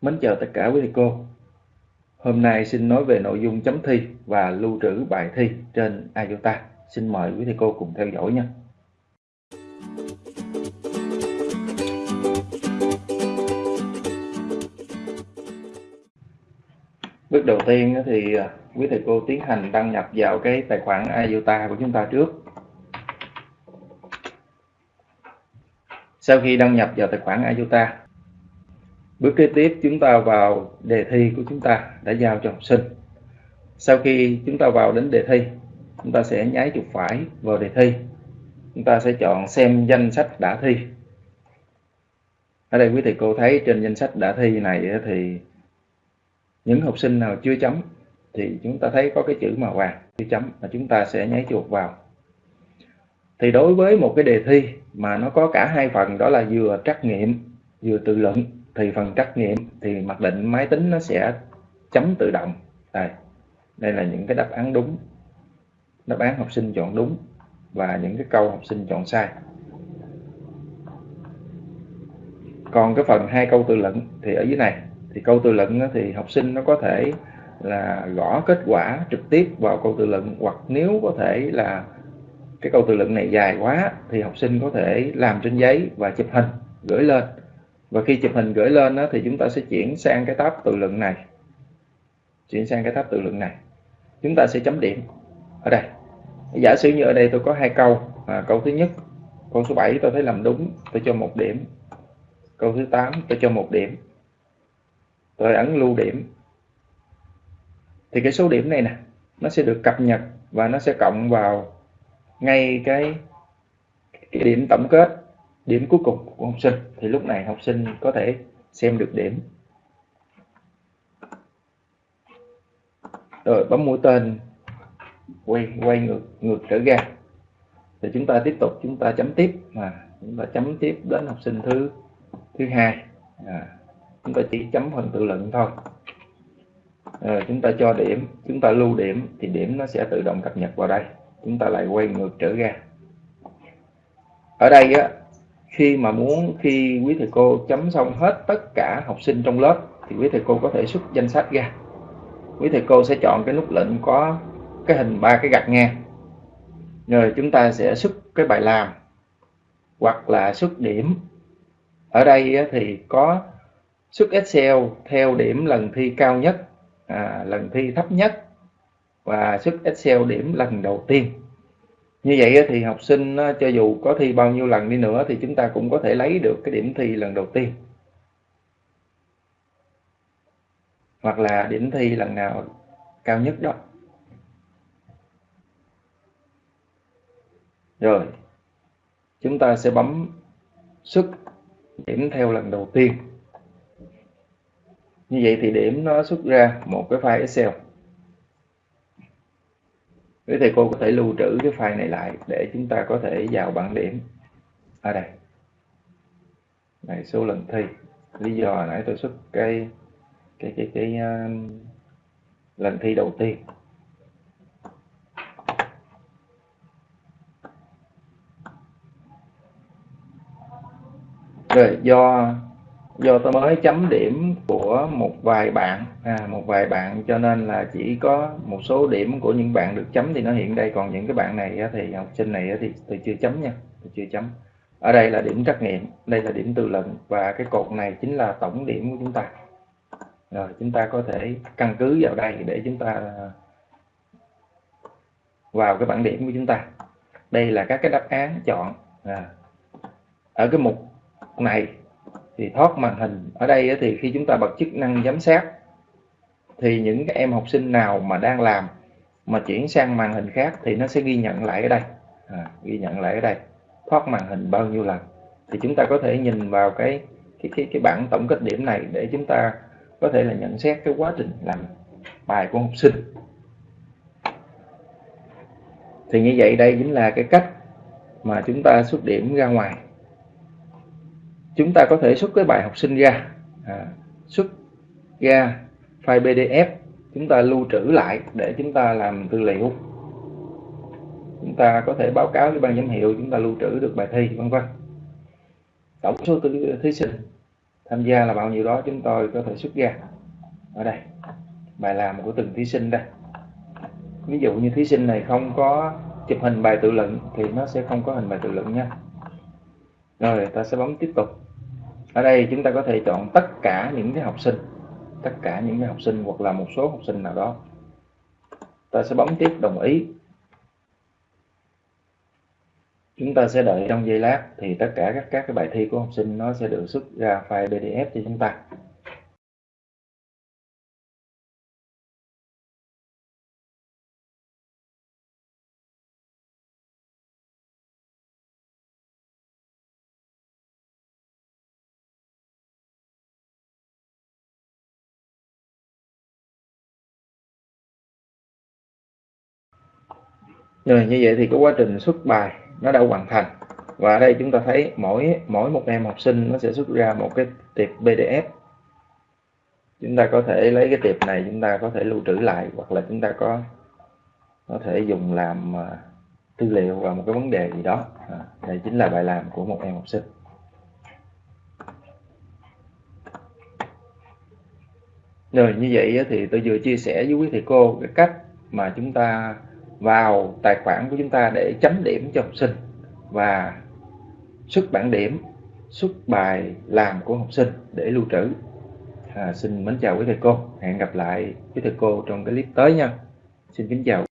Mến chào tất cả quý thầy cô. Hôm nay xin nói về nội dung chấm thi và lưu trữ bài thi trên IOTA. Xin mời quý thầy cô cùng theo dõi nha. Bước đầu tiên thì quý thầy cô tiến hành đăng nhập vào cái tài khoản IOTA của chúng ta trước. Sau khi đăng nhập vào tài khoản IOTA Bước kế tiếp chúng ta vào đề thi của chúng ta đã giao cho học sinh. Sau khi chúng ta vào đến đề thi, chúng ta sẽ nháy chuột phải vào đề thi. Chúng ta sẽ chọn xem danh sách đã thi. Ở đây quý thầy cô thấy trên danh sách đã thi này thì những học sinh nào chưa chấm thì chúng ta thấy có cái chữ màu vàng chưa chấm là chúng ta sẽ nháy chuột vào. Thì đối với một cái đề thi mà nó có cả hai phần đó là vừa trắc nghiệm vừa tự luận thì phần trắc nghiệm thì mặc định máy tính nó sẽ chấm tự động. Đây. Đây là những cái đáp án đúng. Đáp án học sinh chọn đúng và những cái câu học sinh chọn sai. Còn cái phần hai câu tự luận thì ở dưới này. Thì câu tự luận thì học sinh nó có thể là gõ kết quả trực tiếp vào câu tự luận, hoặc nếu có thể là cái câu tự luận này dài quá thì học sinh có thể làm trên giấy và chụp hình gửi lên và khi chụp hình gửi lên đó, thì chúng ta sẽ chuyển sang cái tab tự luận này. Chuyển sang cái tab tự luận này. Chúng ta sẽ chấm điểm. Ở đây. Giả sử như ở đây tôi có hai câu. À, câu thứ nhất câu số 7 tôi thấy làm đúng tôi cho một điểm. Câu thứ 8 tôi cho một điểm. Tôi ấn lưu điểm. Thì cái số điểm này nè nó sẽ được cập nhật và nó sẽ cộng vào ngay cái, cái điểm tổng kết điểm cuối cùng của học sinh. Thì lúc này học sinh có thể xem được điểm. Rồi bấm mũi tên. Quay quay ngược ngược trở ra. Thì chúng ta tiếp tục chúng ta chấm tiếp. Mà chúng ta chấm tiếp đến học sinh thứ thứ hai. À, chúng ta chỉ chấm phần tự luận thôi. À, chúng ta cho điểm chúng ta lưu điểm thì điểm nó sẽ tự động cập nhật vào đây. Chúng ta lại quay ngược trở ra. Ở đây á, khi mà muốn khi quý thầy cô chấm xong hết tất cả học sinh trong lớp thì quý thầy cô có thể xuất danh sách ra. Quý thầy cô sẽ chọn cái nút lệnh có cái hình ba cái gạch ngang rồi chúng ta sẽ xuất cái bài làm hoặc là xuất điểm. Ở đây thì có xuất Excel theo điểm lần thi cao nhất à, lần thi thấp nhất và xuất Excel điểm lần đầu tiên như vậy thì học sinh cho dù có thi bao nhiêu lần đi nữa thì chúng ta cũng có thể lấy được cái điểm thi lần đầu tiên. Hoặc là điểm thi lần nào cao nhất đó. Rồi, chúng ta sẽ bấm xuất điểm theo lần đầu tiên. Như vậy thì điểm nó xuất ra một cái file Excel quý thầy cô có thể lưu trữ cái file này lại để chúng ta có thể vào bảng điểm. Ở đây. Này số lần thi. Lý do nãy tôi xuất cái cái cái cái uh, lần thi đầu tiên. Rồi do do tôi mới chấm điểm của một vài bạn. À, một vài bạn cho nên là chỉ có một số điểm của những bạn được chấm thì nó hiện đây. Còn những cái bạn này thì học sinh này thì tôi chưa chấm nha tôi chưa chấm. Ở đây là điểm trắc nghiệm đây là điểm tự luận và cái cột này chính là tổng điểm của chúng ta. Rồi chúng ta có thể căn cứ vào đây để chúng ta à, vào cái bảng điểm của chúng ta. Đây là các cái đáp án chọn. À. ở cái mục này thì thoát màn hình. Ở đây thì khi chúng ta bật chức năng giám sát thì những cái em học sinh nào mà đang làm mà chuyển sang màn hình khác thì nó sẽ ghi nhận lại ở đây. À, ghi nhận lại ở đây. Thoát màn hình bao nhiêu lần. Thì chúng ta có thể nhìn vào cái cái cái, cái bảng tổng kết điểm này để chúng ta có thể là nhận xét cái quá trình làm bài của học sinh. Thì như vậy đây chính là cái cách mà chúng ta xuất điểm ra ngoài chúng ta có thể xuất cái bài học sinh ra. À, xuất ra file PDF chúng ta lưu trữ lại để chúng ta làm tư liệu. Chúng ta có thể báo cáo với ban giám hiệu chúng ta lưu trữ được bài thi vân vân. Tổng số thí sinh tham gia là bao nhiêu đó chúng tôi có thể xuất ra. Ở đây bài làm của từng thí sinh đây. Ví dụ như thí sinh này không có chụp hình bài tự luận thì nó sẽ không có hình bài tự luận nha. Rồi ta sẽ bấm tiếp tục ở đây chúng ta có thể chọn tất cả những cái học sinh, tất cả những cái học sinh hoặc là một số học sinh nào đó. Ta sẽ bấm tiếp đồng ý. Chúng ta sẽ đợi trong giây lát thì tất cả các các cái bài thi của học sinh nó sẽ được xuất ra file PDF cho chúng ta. Rồi như vậy thì cái quá trình xuất bài nó đã hoàn thành. Và ở đây chúng ta thấy mỗi mỗi một em học sinh nó sẽ xuất ra một cái tiệp PDF chúng ta có thể lấy cái tiệp này chúng ta có thể lưu trữ lại hoặc là chúng ta có có thể dùng làm à, tư liệu vào một cái vấn đề gì đó. À, đây chính là bài làm của một em học sinh. Rồi như vậy thì tôi vừa chia sẻ với quý thầy cô cái cách mà chúng ta vào tài khoản của chúng ta để chấm điểm cho học sinh và xuất bản điểm xuất bài làm của học sinh để lưu trữ. À, xin mến chào quý thầy cô. Hẹn gặp lại quý thầy cô trong cái clip tới nha. Xin kính chào.